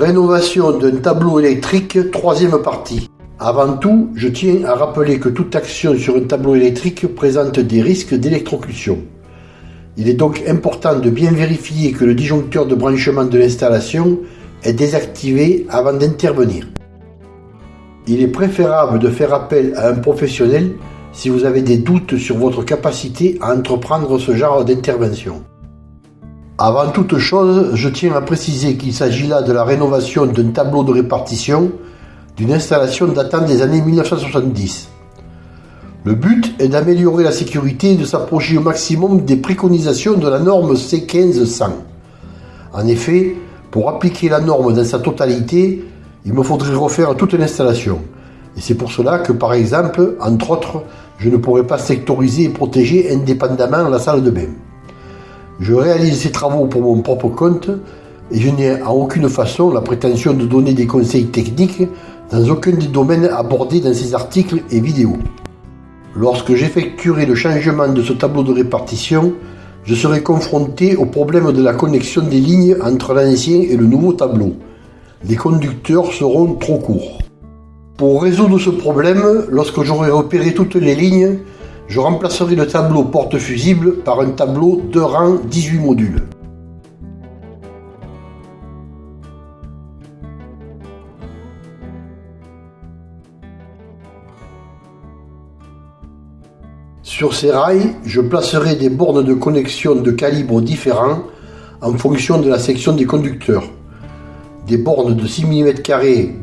Rénovation d'un tableau électrique, troisième partie. Avant tout, je tiens à rappeler que toute action sur un tableau électrique présente des risques d'électrocution. Il est donc important de bien vérifier que le disjoncteur de branchement de l'installation est désactivé avant d'intervenir. Il est préférable de faire appel à un professionnel si vous avez des doutes sur votre capacité à entreprendre ce genre d'intervention. Avant toute chose, je tiens à préciser qu'il s'agit là de la rénovation d'un tableau de répartition d'une installation datant des années 1970. Le but est d'améliorer la sécurité et de s'approcher au maximum des préconisations de la norme C1500. En effet, pour appliquer la norme dans sa totalité, il me faudrait refaire toute l'installation. Et c'est pour cela que, par exemple, entre autres, je ne pourrais pas sectoriser et protéger indépendamment la salle de bain. Je réalise ces travaux pour mon propre compte et je n'ai en aucune façon la prétention de donner des conseils techniques dans aucun des domaines abordés dans ces articles et vidéos. Lorsque j'effectuerai le changement de ce tableau de répartition, je serai confronté au problème de la connexion des lignes entre l'ancien et le nouveau tableau. Les conducteurs seront trop courts. Pour résoudre ce problème, lorsque j'aurai repéré toutes les lignes, je remplacerai le tableau porte-fusible par un tableau de rang 18 modules. Sur ces rails, je placerai des bornes de connexion de calibres différents en fonction de la section des conducteurs. Des bornes de 6 mm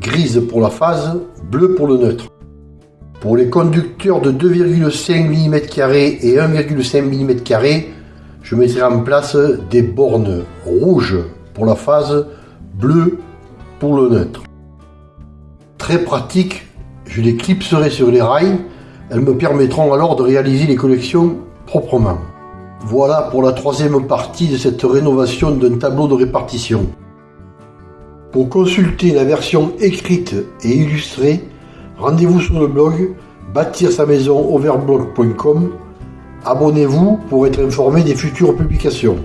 grises pour la phase, bleu pour le neutre. Pour les conducteurs de 2,5 mm et 1,5 mm, je mettrai en place des bornes rouges pour la phase, bleu pour le neutre. Très pratique, je les clipserai sur les rails elles me permettront alors de réaliser les collections proprement. Voilà pour la troisième partie de cette rénovation d'un tableau de répartition. Pour consulter la version écrite et illustrée, rendez-vous sur le blog bâtir sa maison overblog.com. Abonnez-vous pour être informé des futures publications.